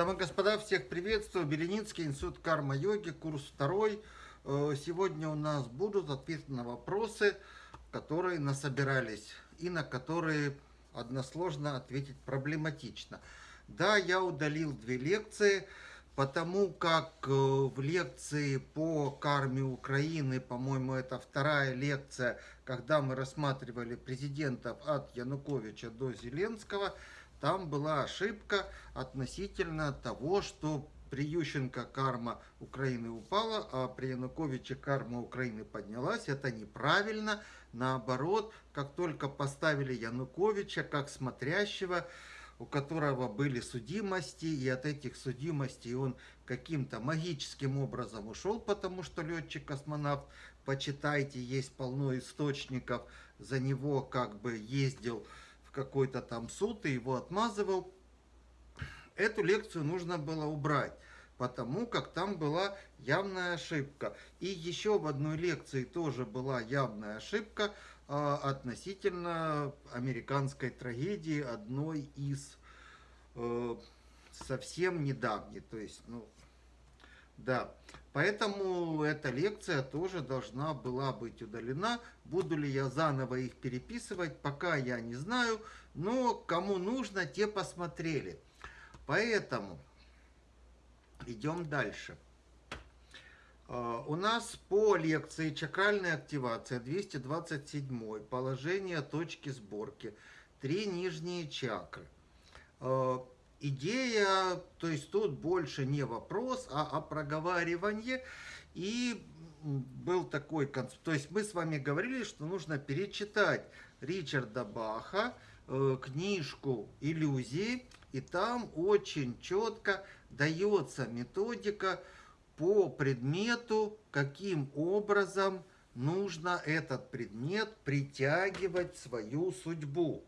Дамы и господа, всех приветствую. Беленицкий институт карма-йоги, курс второй. Э, сегодня у нас будут ответы на вопросы, которые насобирались и на которые односложно ответить проблематично. Да, я удалил две лекции, потому как э, в лекции по карме Украины, по-моему, это вторая лекция, когда мы рассматривали президентов от Януковича до Зеленского, там была ошибка относительно того, что при Ющенко карма Украины упала, а при Януковиче карма Украины поднялась. Это неправильно. Наоборот, как только поставили Януковича как смотрящего, у которого были судимости, и от этих судимостей он каким-то магическим образом ушел, потому что летчик-космонавт, почитайте, есть полно источников, за него как бы ездил какой-то там суд и его отмазывал. Эту лекцию нужно было убрать, потому как там была явная ошибка. И еще в одной лекции тоже была явная ошибка э, относительно американской трагедии, одной из э, совсем недавней. То есть, ну, да. Поэтому эта лекция тоже должна была быть удалена. Буду ли я заново их переписывать, пока я не знаю. Но кому нужно, те посмотрели. Поэтому идем дальше. А, у нас по лекции «Чакральная активация» 227 положение точки сборки, три нижние чакры. А, идея, то есть тут больше не вопрос, а о проговаривании. И был такой, то есть мы с вами говорили, что нужно перечитать Ричарда Баха, э, книжку «Иллюзии», и там очень четко дается методика по предмету, каким образом нужно этот предмет притягивать в свою судьбу.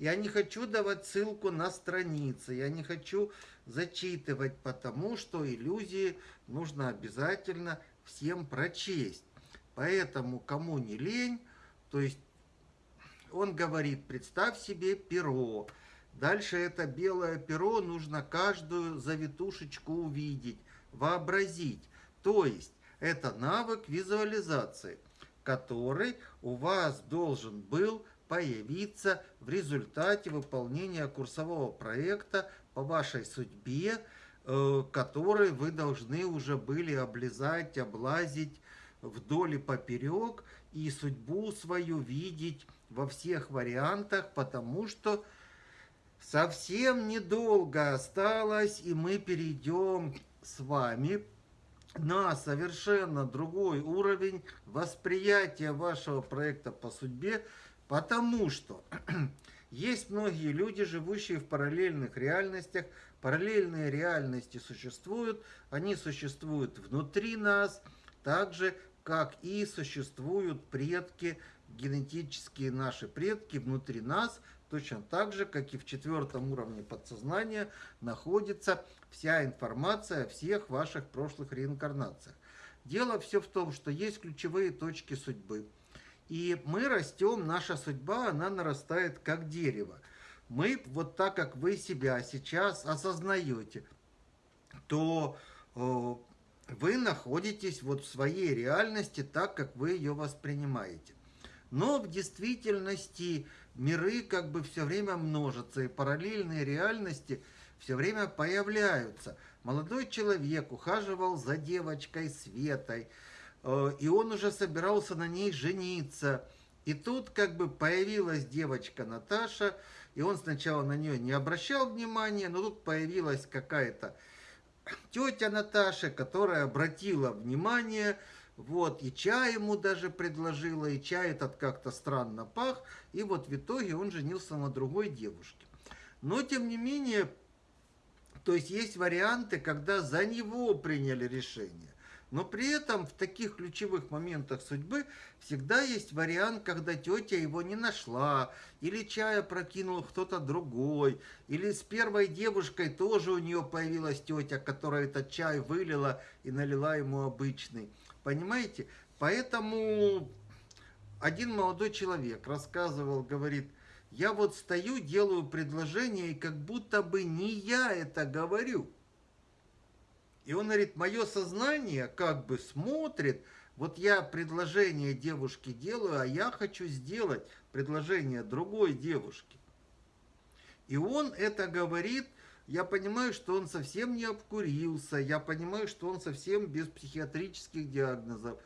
Я не хочу давать ссылку на страницы, я не хочу зачитывать, потому что иллюзии нужно обязательно всем прочесть. Поэтому кому не лень, то есть он говорит, представь себе перо. Дальше это белое перо нужно каждую завитушечку увидеть, вообразить. То есть это навык визуализации, который у вас должен был появиться в результате выполнения курсового проекта по вашей судьбе, э, который вы должны уже были облизать, облазить вдоль и поперек и судьбу свою видеть во всех вариантах, потому что совсем недолго осталось, и мы перейдем с вами на совершенно другой уровень восприятия вашего проекта по судьбе, Потому что есть многие люди, живущие в параллельных реальностях. Параллельные реальности существуют. Они существуют внутри нас, так же, как и существуют предки, генетические наши предки внутри нас, точно так же, как и в четвертом уровне подсознания находится вся информация о всех ваших прошлых реинкарнациях. Дело все в том, что есть ключевые точки судьбы – и мы растем, наша судьба, она нарастает как дерево. Мы, вот так как вы себя сейчас осознаете, то э, вы находитесь вот в своей реальности так, как вы ее воспринимаете. Но в действительности миры как бы все время множатся, и параллельные реальности все время появляются. Молодой человек ухаживал за девочкой Светой, и он уже собирался на ней жениться. И тут как бы появилась девочка Наташа, и он сначала на нее не обращал внимания, но тут появилась какая-то тетя Наташа, которая обратила внимание, вот, и чай ему даже предложила, и чай этот как-то странно пах, и вот в итоге он женился на другой девушке. Но, тем не менее, то есть есть варианты, когда за него приняли решение. Но при этом в таких ключевых моментах судьбы всегда есть вариант, когда тетя его не нашла, или чая прокинул кто-то другой, или с первой девушкой тоже у нее появилась тетя, которая этот чай вылила и налила ему обычный. Понимаете? Поэтому один молодой человек рассказывал, говорит, я вот стою, делаю предложение, и как будто бы не я это говорю. И он говорит, мое сознание как бы смотрит, вот я предложение девушке делаю, а я хочу сделать предложение другой девушке. И он это говорит, я понимаю, что он совсем не обкурился, я понимаю, что он совсем без психиатрических диагнозов.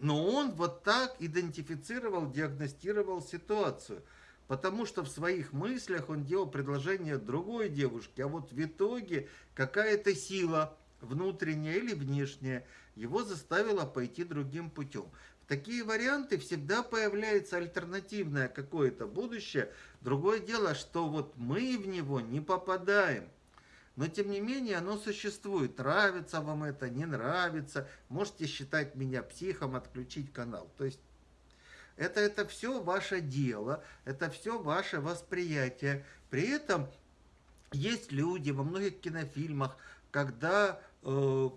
Но он вот так идентифицировал, диагностировал ситуацию. Потому что в своих мыслях он делал предложение другой девушке, а вот в итоге какая-то сила, внутренняя или внешняя, его заставила пойти другим путем. В такие варианты всегда появляется альтернативное какое-то будущее. Другое дело, что вот мы в него не попадаем. Но тем не менее оно существует. Нравится вам это, не нравится. Можете считать меня психом, отключить канал. То есть это, это все ваше дело, это все ваше восприятие. При этом есть люди во многих кинофильмах, когда, э,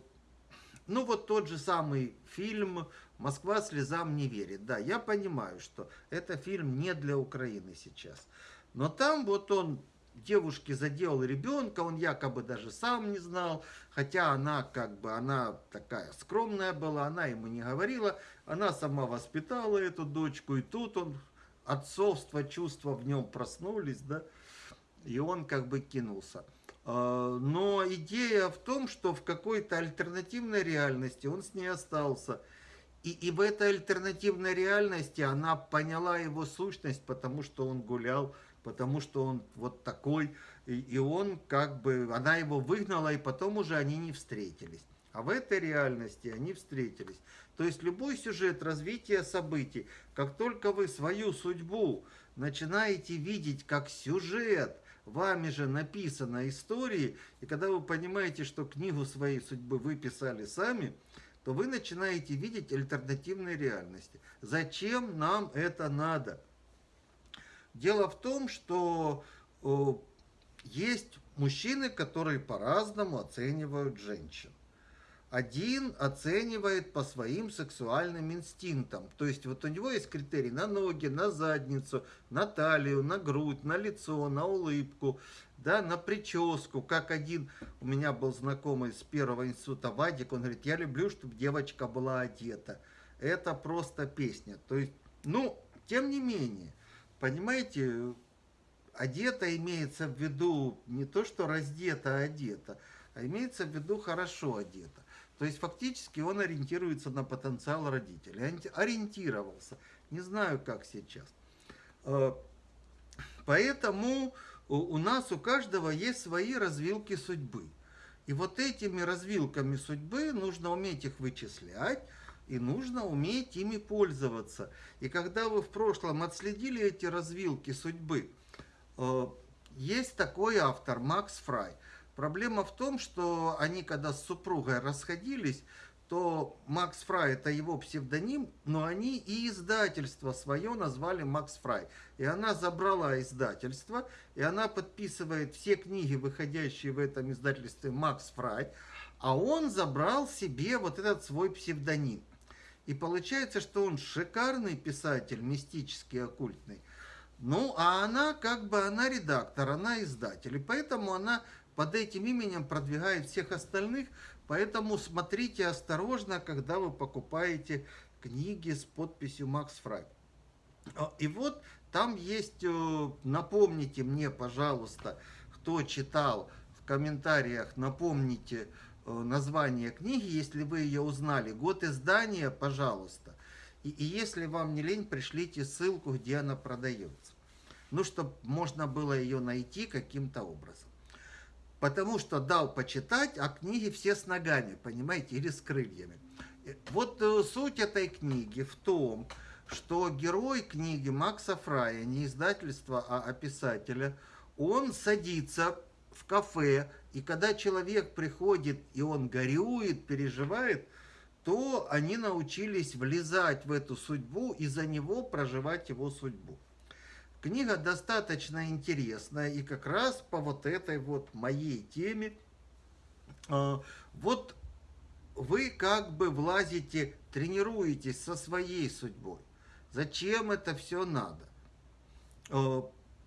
ну вот тот же самый фильм «Москва слезам не верит». Да, я понимаю, что это фильм не для Украины сейчас. Но там вот он девушке заделал ребенка, он якобы даже сам не знал, хотя она как бы, она такая скромная была, она ему не говорила, она сама воспитала эту дочку, и тут он, отцовство, чувства в нем проснулись, да, и он как бы кинулся. А, но идея в том, что в какой-то альтернативной реальности он с ней остался. И, и в этой альтернативной реальности она поняла его сущность, потому что он гулял потому что он вот такой, и, и он как бы, она его выгнала, и потом уже они не встретились. А в этой реальности они встретились. То есть любой сюжет развития событий, как только вы свою судьбу начинаете видеть как сюжет, вами же написана истории, и когда вы понимаете, что книгу своей судьбы вы писали сами, то вы начинаете видеть альтернативные реальности. Зачем нам это надо? Дело в том, что э, есть мужчины, которые по-разному оценивают женщин. Один оценивает по своим сексуальным инстинктам. То есть вот у него есть критерий на ноги, на задницу, на талию, на грудь, на лицо, на улыбку, да, на прическу. Как один у меня был знакомый с первого института Вадик, он говорит, я люблю, чтобы девочка была одета. Это просто песня. То есть, ну, тем не менее, Понимаете, одета имеется в виду не то, что раздета, а одета, а имеется в виду хорошо одета. То есть фактически он ориентируется на потенциал родителей. Ориентировался. Не знаю, как сейчас. Э, поэтому у нас у каждого есть свои развилки судьбы. И вот этими развилками судьбы нужно уметь их вычислять, и нужно уметь ими пользоваться. И когда вы в прошлом отследили эти развилки судьбы, э, есть такой автор, Макс Фрай. Проблема в том, что они, когда с супругой расходились, то Макс Фрай это его псевдоним, но они и издательство свое назвали Макс Фрай. И она забрала издательство, и она подписывает все книги, выходящие в этом издательстве Макс Фрай, а он забрал себе вот этот свой псевдоним. И получается, что он шикарный писатель, мистический, оккультный. Ну, а она как бы, она редактор, она издатель. И поэтому она под этим именем продвигает всех остальных. Поэтому смотрите осторожно, когда вы покупаете книги с подписью Макс Фрай. И вот там есть, э, напомните мне, пожалуйста, кто читал в комментариях, напомните, название книги, если вы ее узнали. Год издания, пожалуйста. И, и если вам не лень, пришлите ссылку, где она продается. Ну, чтобы можно было ее найти каким-то образом. Потому что дал почитать, а книги все с ногами, понимаете, или с крыльями. Э, вот э, суть этой книги в том, что герой книги Макса Фрая, не издательства, а писателя, он садится в кафе, и когда человек приходит, и он горюет, переживает, то они научились влезать в эту судьбу и за него проживать его судьбу. Книга достаточно интересная, и как раз по вот этой вот моей теме, а, вот вы как бы влазите, тренируетесь со своей судьбой. Зачем это все надо?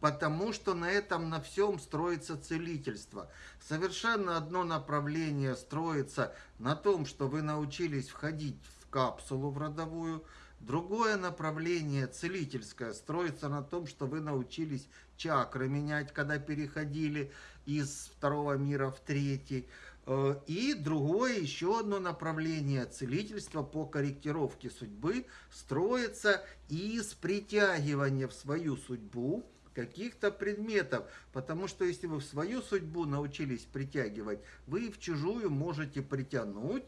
Потому что на этом на всем строится целительство. Совершенно одно направление строится на том, что вы научились входить в капсулу в родовую, Другое направление целительское строится на том, что вы научились чакры менять, когда переходили из второго мира в третий. Э, и другое, еще одно направление целительства по корректировке судьбы строится из притягивания в свою судьбу каких-то предметов. Потому что если вы в свою судьбу научились притягивать, вы в чужую можете притянуть,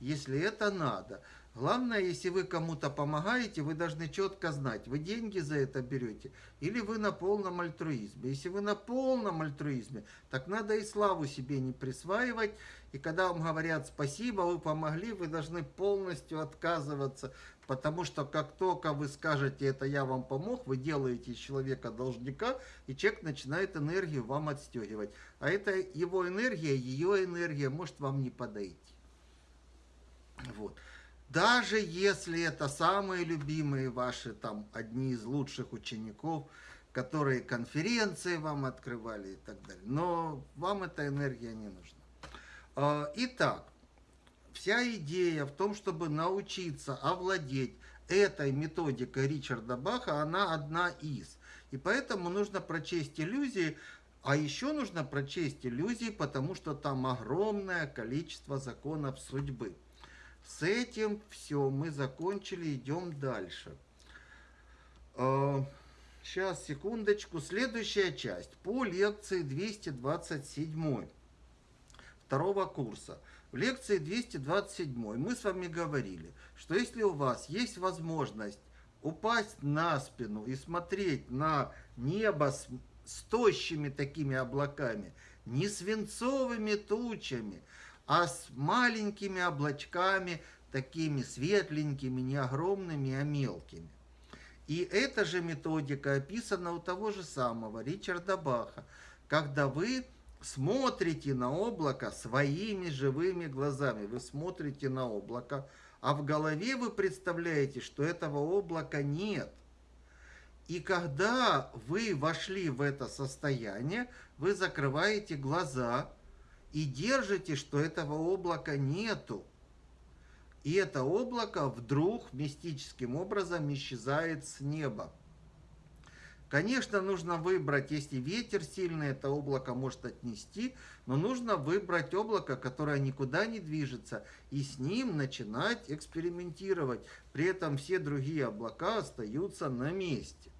если это надо. Главное, если вы кому-то помогаете, вы должны четко знать, вы деньги за это берете или вы на полном альтруизме. Если вы на полном альтруизме, так надо и славу себе не присваивать. И когда вам говорят спасибо, вы помогли, вы должны полностью отказываться. Потому что как только вы скажете, это я вам помог, вы делаете из человека должника, и человек начинает энергию вам отстегивать. А это его энергия, ее энергия может вам не подойти. Вот. Даже если это самые любимые ваши, там, одни из лучших учеников, которые конференции вам открывали и так далее. Но вам эта энергия не нужна. А, итак, вся идея в том, чтобы научиться овладеть этой методикой Ричарда Баха, она одна из. И поэтому нужно прочесть иллюзии, а еще нужно прочесть иллюзии, потому что там огромное количество законов судьбы. С этим все, мы закончили, идем дальше. Сейчас, а, секундочку. Следующая часть по лекции 227 второго курса. Лекции 227 мы с вами говорили, что если у вас есть возможность упасть на спину и смотреть на небо с, с тощими такими облаками, не свинцовыми тучами, а с маленькими облачками, такими светленькими, не огромными, а мелкими. И эта же методика описана у того же самого Ричарда Баха, когда вы смотрите на облако своими живыми глазами. Вы смотрите на облако, а в голове вы представляете, что этого облака нет. И когда вы вошли в это состояние, вы закрываете глаза и держите, что этого облака нету. И это облако вдруг мистическим образом исчезает с неба. Конечно, нужно выбрать, если ветер сильный, это облако может отнести, но нужно выбрать облако, которое никуда не движется, и с ним начинать экспериментировать. При этом все другие облака остаются на месте.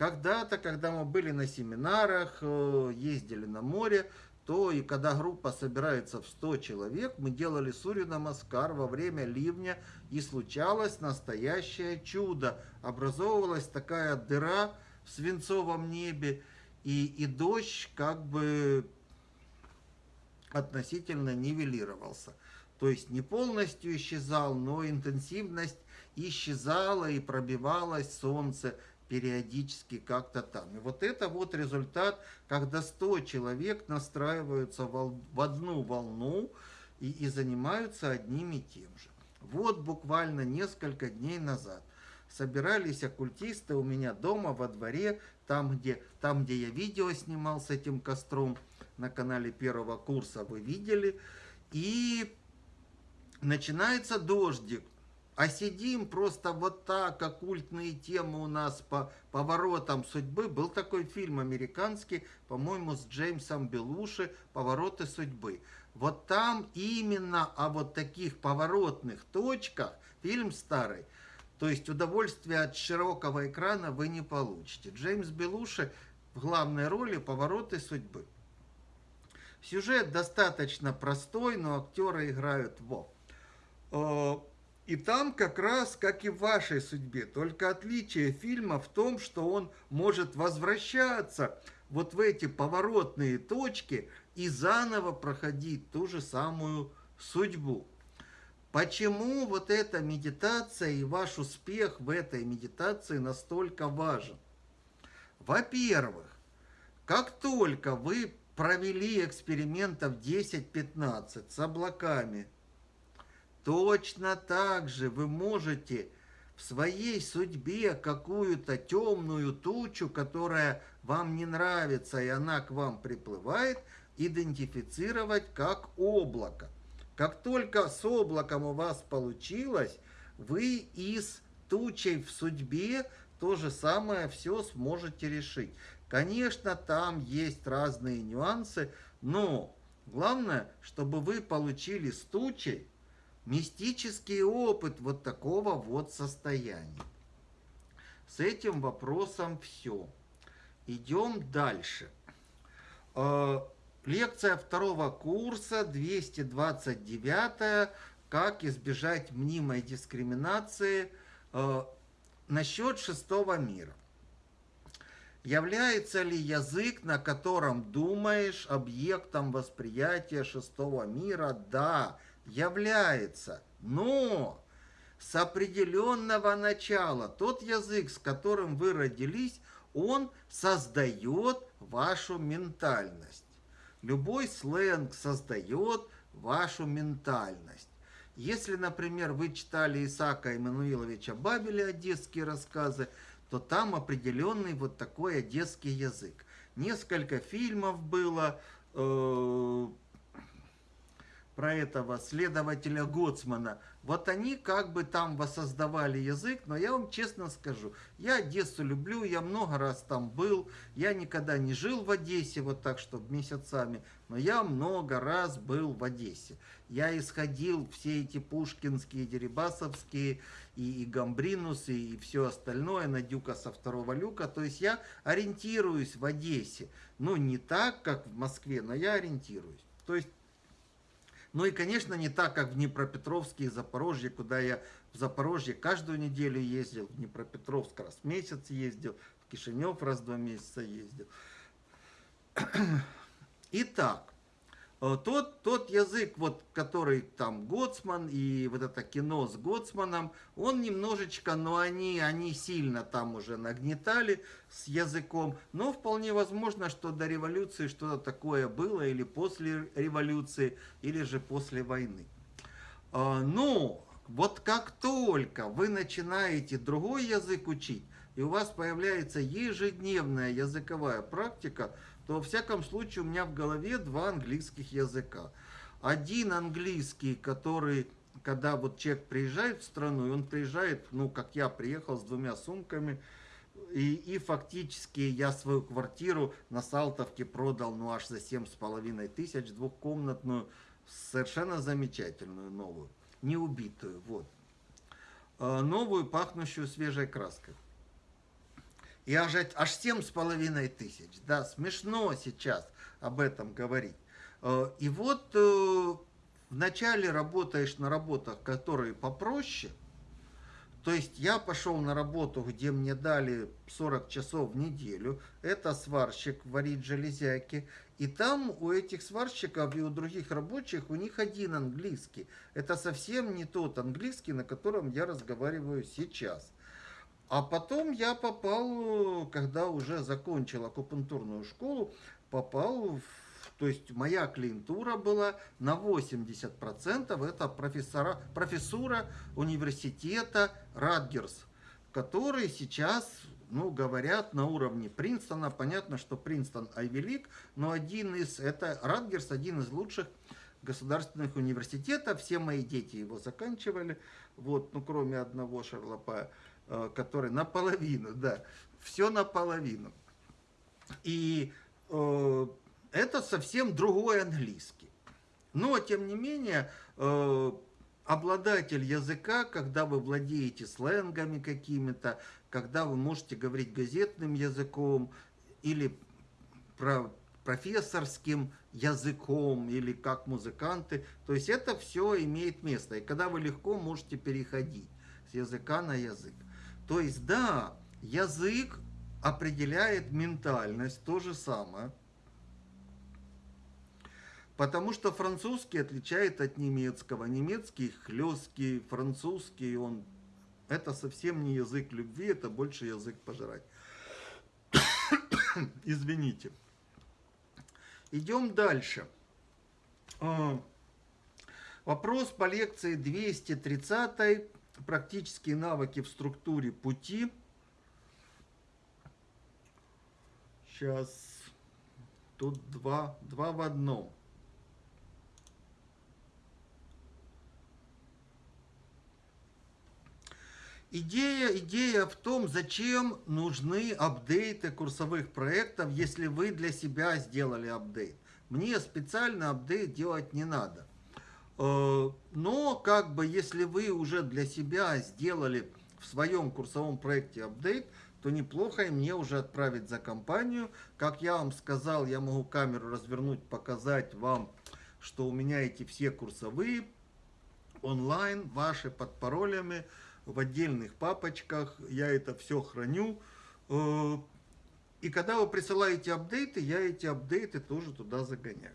Когда-то, когда мы были на семинарах, э, ездили на море, то и когда группа собирается в 100 человек, мы делали Сурью Намаскар во время ливня, и случалось настоящее чудо. Образовывалась такая дыра в свинцовом небе, и, и дождь как бы относительно нивелировался. То есть не полностью исчезал, но интенсивность исчезала и пробивалось солнце периодически как-то там. И вот это вот результат, когда 100 человек настраиваются в одну волну и, и занимаются одним и тем же. Вот буквально несколько дней назад собирались оккультисты у меня дома во дворе, там где, там, где я видео снимал с этим костром, на канале первого курса вы видели, и начинается дождик, а сидим просто вот так, оккультные темы у нас по поворотам судьбы. Был такой фильм американский, по-моему, с Джеймсом Белуши «Повороты судьбы». Вот там именно о вот таких поворотных точках, фильм старый, то есть удовольствие от широкого экрана вы не получите. Джеймс Белуши в главной роли «Повороты судьбы». Сюжет достаточно простой, но актеры играют во. И там как раз, как и в вашей судьбе, только отличие фильма в том, что он может возвращаться вот в эти поворотные точки и заново проходить ту же самую судьбу. Почему вот эта медитация и ваш успех в этой медитации настолько важен? Во-первых, как только вы провели экспериментов 10-15 с облаками, Точно так же вы можете в своей судьбе какую-то темную тучу, которая вам не нравится, и она к вам приплывает, идентифицировать как облако. Как только с облаком у вас получилось, вы из тучей в судьбе то же самое все сможете решить. Конечно, там есть разные нюансы, но главное, чтобы вы получили с тучей мистический опыт вот такого вот состояния. С этим вопросом все. Идем дальше. Э, лекция второго курса, 229 как избежать мнимой дискриминации э, насчет шестого мира. Является ли язык, на котором думаешь, объектом восприятия шестого мира? Да, является. Но с определенного начала тот язык, с которым вы родились, он создает вашу ментальность. Любой сленг создает вашу ментальность. Если, например, вы читали Исаака Иммануиловича Бабеля «Одесские рассказы», то там определенный вот такой одесский язык. Несколько фильмов было э, про этого следователя Гоцмана. Вот они как бы там воссоздавали язык, но я вам честно скажу, я Одессу люблю, я много раз там был, я никогда не жил в Одессе вот так, чтобы месяцами, но я много раз был в Одессе. Я исходил все эти пушкинские, дерибасовские, и, и гамбринусы, и все остальное на дюка со второго люка. То есть я ориентируюсь в Одессе. Ну, не так, как в Москве, но я ориентируюсь. То есть ну и, конечно, не так, как в Днепропетровске и Запорожье, куда я в Запорожье каждую неделю ездил, в Днепропетровск раз в месяц ездил, в Кишинев раз в два месяца ездил. Итак, тот, тот язык, вот, который там Гоцман и вот это кино с Гоцманом, он немножечко, но они, они сильно там уже нагнетали с языком. Но вполне возможно, что до революции что-то такое было, или после революции, или же после войны. Э, но вот как только вы начинаете другой язык учить, и у вас появляется ежедневная языковая практика, то во всяком случае у меня в голове два английских языка. Один английский, который, когда вот человек приезжает в страну, и он приезжает, ну, как я приехал с двумя сумками, и, и фактически я свою квартиру на Салтовке продал, ну, аж за семь с половиной тысяч, двухкомнатную, совершенно замечательную, новую, не убитую, вот. А, новую, пахнущую свежей краской. И аж, аж семь с половиной тысяч. Да, смешно сейчас об этом говорить. Э, и вот э, вначале работаешь на работах, которые попроще. То есть я пошел на работу, где мне дали 40 часов в неделю. Это сварщик варить железяки. И там у этих сварщиков и у других рабочих у них один английский. Это совсем не тот английский, на котором я разговариваю сейчас. А потом я попал, когда уже закончил акупунктурную школу, попал в то есть моя клиентура была на 80% это профессора, профессура университета Радгерс, который сейчас, ну, говорят, на уровне Принстона. Понятно, что Принстон Айвелик, но один из, это Радгерс, один из лучших государственных университетов. Все мои дети его заканчивали, вот, ну, кроме одного Шарлопая. Э, который наполовину, да, все наполовину. И э, это совсем другой английский. Но, тем не менее, э, обладатель языка, когда вы владеете сленгами какими-то, когда вы можете говорить газетным языком или про профессорским языком или как музыканты. То есть это все имеет место. И когда вы легко можете переходить с языка на язык. То есть, да, язык определяет ментальность, то же самое. Потому что французский отличает от немецкого. Немецкий хлесткий, французский, он... Это совсем не язык любви, это больше язык пожрать. Извините. Идем дальше. А, вопрос по лекции 230 практические навыки в структуре пути. Сейчас тут два, два в одном. Идея, идея в том, зачем нужны апдейты курсовых проектов, если вы для себя сделали апдейт. Мне специально апдейт делать не надо. Э, но, как бы, если вы уже для себя сделали в своем курсовом проекте апдейт, то неплохо и мне уже отправить за компанию. Как я вам сказал, я могу камеру развернуть, показать вам, что у меня эти все курсовые онлайн, ваши под паролями, в отдельных папочках. Я это все храню. Э, и когда вы присылаете апдейты, я эти апдейты тоже туда загоняю.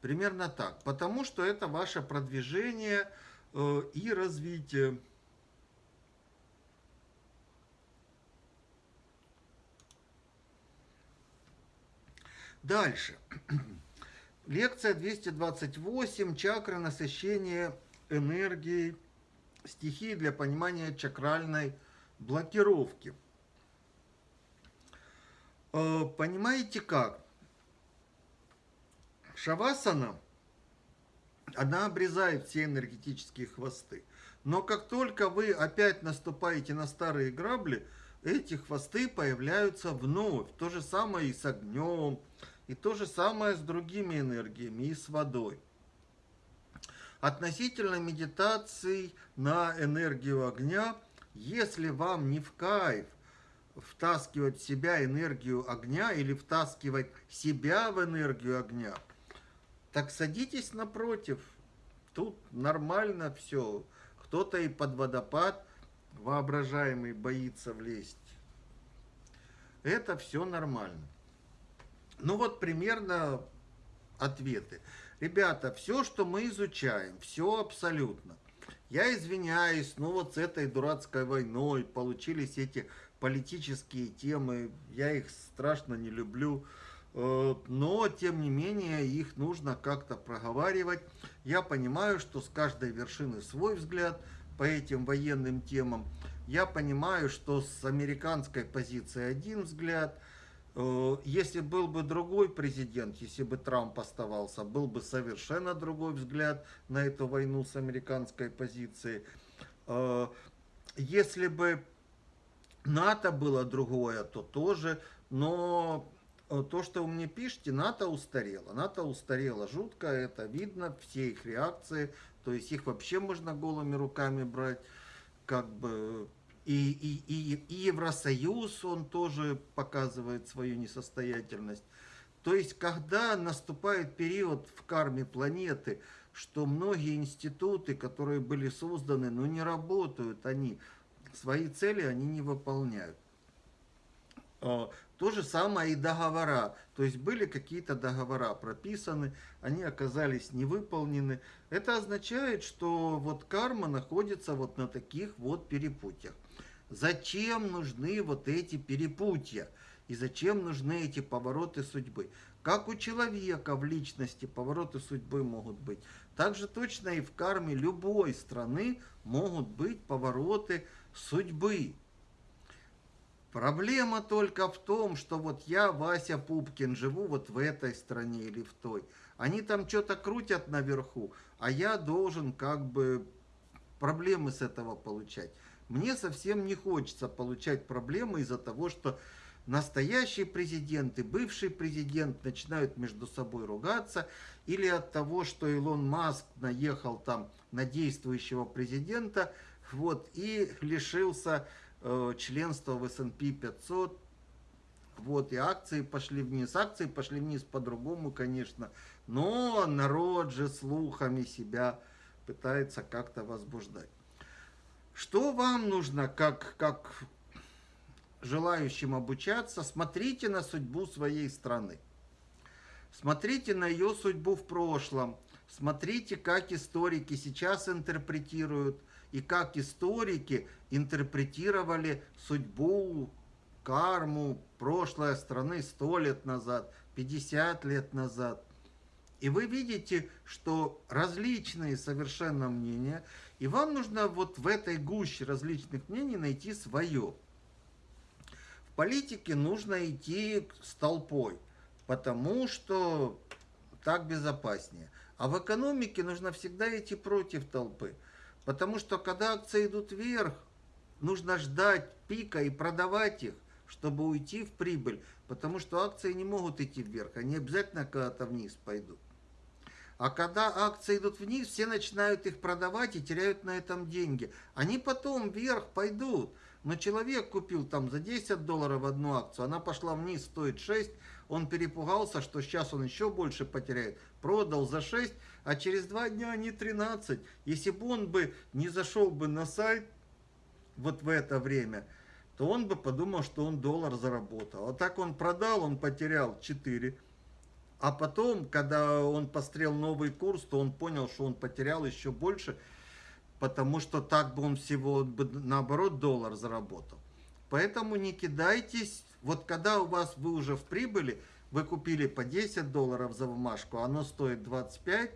Примерно так. Потому что это ваше продвижение э, и развитие. Дальше. Лекция 228. Чакры насыщения энергией стихии для понимания чакральной блокировки. Э, понимаете как? Шавасана, она обрезает все энергетические хвосты. Но как только вы опять наступаете на старые грабли, эти хвосты появляются вновь. То же самое и с огнем, и то же самое с другими энергиями, и с водой. Относительно медитаций на энергию огня, если вам не в кайф втаскивать в себя энергию огня или втаскивать себя в энергию огня, так садитесь напротив. Тут нормально все. Кто-то и под водопад воображаемый боится влезть. Это все нормально. Ну вот примерно ответы. Ребята, все, что мы изучаем, все абсолютно. Я извиняюсь, ну вот с этой дурацкой войной получились эти политические темы, я их страшно не люблю, но тем не менее их нужно как-то проговаривать. Я понимаю, что с каждой вершины свой взгляд по этим военным темам. Я понимаю, что с американской позиции один взгляд – Э, если был бы другой президент, если бы Трамп оставался, был бы совершенно другой взгляд на эту войну с американской позиции. Э, если бы НАТО было другое, то тоже, но э, то, что вы мне пишете, НАТО устарело. НАТО устарело жутко, это видно, все их реакции, то есть их вообще можно голыми руками брать, как бы и, и, и, и Евросоюз, он тоже показывает свою несостоятельность. То есть, когда наступает период в карме планеты, что многие институты, которые были созданы, но ну, не работают они, свои цели они не выполняют. То же самое и договора. То есть были какие-то договора прописаны, они оказались не выполнены. Это означает, что вот карма находится вот на таких вот перепутьях. Зачем нужны вот эти перепутья? И зачем нужны эти повороты судьбы? Как у человека в личности повороты судьбы могут быть, так же точно и в карме любой страны могут быть повороты судьбы. Проблема только в том, что вот я, Вася Пупкин, живу вот в этой стране или в той. Они там что-то крутят наверху, а я должен как бы проблемы с этого получать. Мне совсем не хочется получать проблемы из-за того, что настоящий президент и бывший президент начинают между собой ругаться, или от того, что Илон Маск наехал там на действующего президента, вот, и лишился э, членства в S&P 500, вот, и акции пошли вниз. Акции пошли вниз по-другому, конечно, но народ же слухами себя пытается как-то возбуждать. Что вам нужно, как, как желающим обучаться? Смотрите на судьбу своей страны. Смотрите на ее судьбу в прошлом. Смотрите, как историки сейчас интерпретируют и как историки интерпретировали судьбу, карму, прошлой страны 100 лет назад, 50 лет назад. И вы видите, что различные совершенно мнения И вам нужно вот в этой гуще различных мнений найти свое. В политике нужно идти с толпой, потому что так безопаснее. А в экономике нужно всегда идти против толпы. Потому что когда акции идут вверх, нужно ждать пика и продавать их, чтобы уйти в прибыль. Потому что акции не могут идти вверх, они обязательно когда-то вниз пойдут. А когда акции идут вниз, все начинают их продавать и теряют на этом деньги. Они потом вверх пойдут. Но человек купил там за 10 долларов одну акцию, она пошла вниз, стоит 6, он перепугался, что сейчас он еще больше потеряет. Продал за 6, а через 2 дня они 13. Если бы он бы не зашел бы на сайт вот в это время, то он бы подумал, что он доллар заработал. А так он продал, он потерял 4. А потом, когда он пострел новый курс, то он понял, что он потерял еще больше, потому что так бы он всего, наоборот, доллар заработал. Поэтому не кидайтесь. Вот когда у вас вы уже в прибыли, вы купили по 10 долларов за бумажку, оно стоит 25,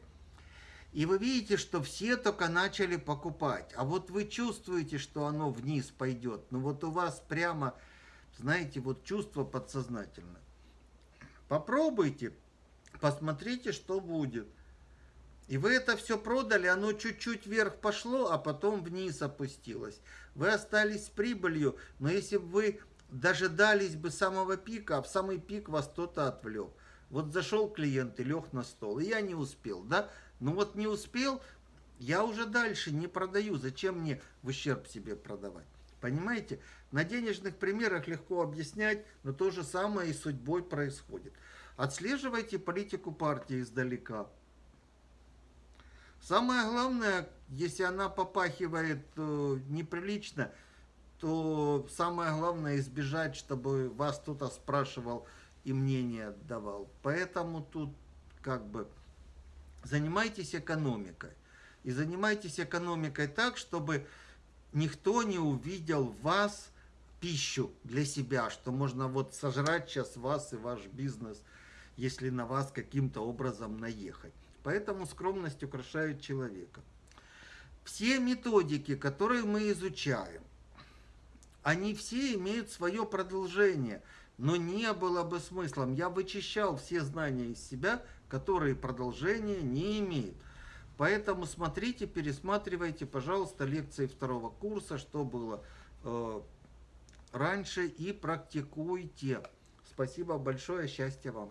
и вы видите, что все только начали покупать. А вот вы чувствуете, что оно вниз пойдет. Ну вот у вас прямо, знаете, вот чувство подсознательное. Попробуйте, посмотрите, что будет. И вы это все продали, оно чуть-чуть вверх пошло, а потом вниз опустилось. Вы остались с прибылью, но если бы вы дожидались бы самого пика, а в самый пик вас кто-то отвлек. Вот зашел клиент и лег на стол, и я не успел, да? Ну вот не успел, я уже дальше не продаю. Зачем мне в ущерб себе продавать? Понимаете? На денежных примерах легко объяснять, но то же самое и судьбой происходит. Отслеживайте политику партии издалека. Самое главное, если она попахивает э, неприлично, то самое главное избежать, чтобы вас кто-то спрашивал и мнение давал. Поэтому тут как бы занимайтесь экономикой. И занимайтесь экономикой так, чтобы никто не увидел вас пищу для себя, что можно вот сожрать сейчас вас и ваш бизнес, если на вас каким-то образом наехать. Поэтому скромность украшает человека. Все методики, которые мы изучаем, они все имеют свое продолжение, но не было бы смыслом. Я вычищал все знания из себя, которые продолжения не имеют. Поэтому смотрите, пересматривайте, пожалуйста, лекции второго курса, что было э, раньше, и практикуйте. Спасибо большое, счастья вам.